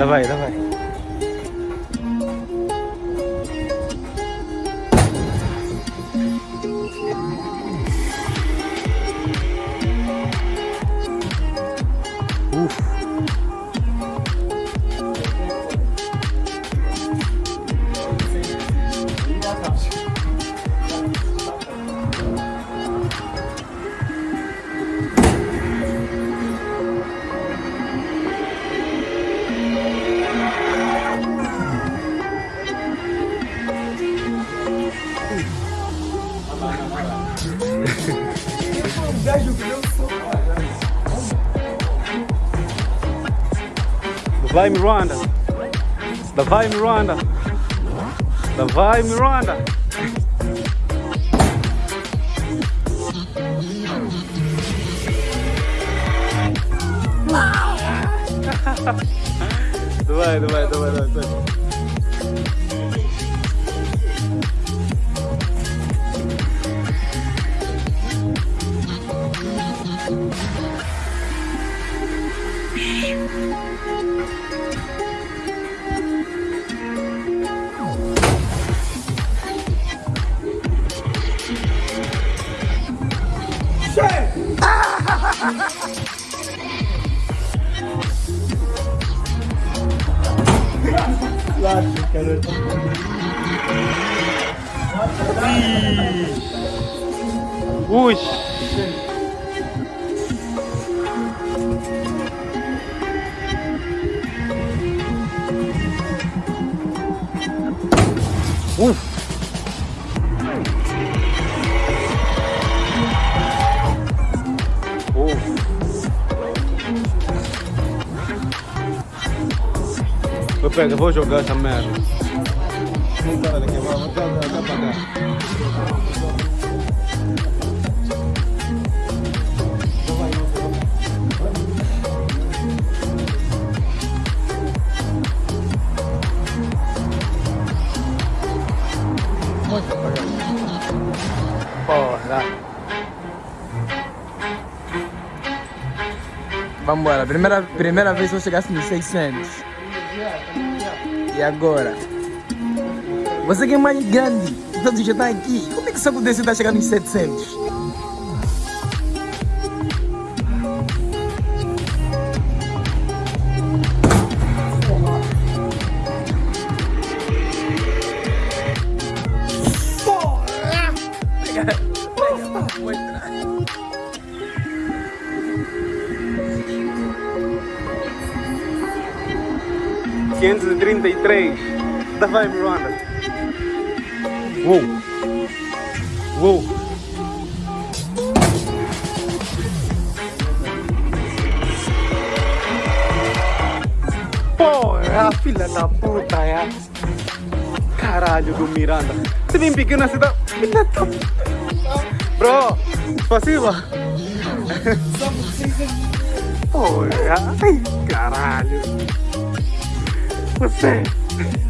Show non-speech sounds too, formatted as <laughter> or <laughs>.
Давай, давай. Уф. Давай, Миранда. Давай, Миранда. Давай, Миранда. Давай, давай, давай, давай. Caralho. Uf. Uf. Eu pego, vou jogar essa merda. Vamos, dá, dá pra cá. Vambora, primeira, primeira vez que eu chegasse nos 600. E agora? Você que é mais grande, todos já estão aqui. Como é que só acontece está chegando nos 700? 533. Давай, Miranda. Uou. Uou. Porra, filha da puta, é. Caralho do Miranda. Você vem pequena cidade. Filha da puta. Bro, спасибо. <laughs> Porra, ai, caralho. with me.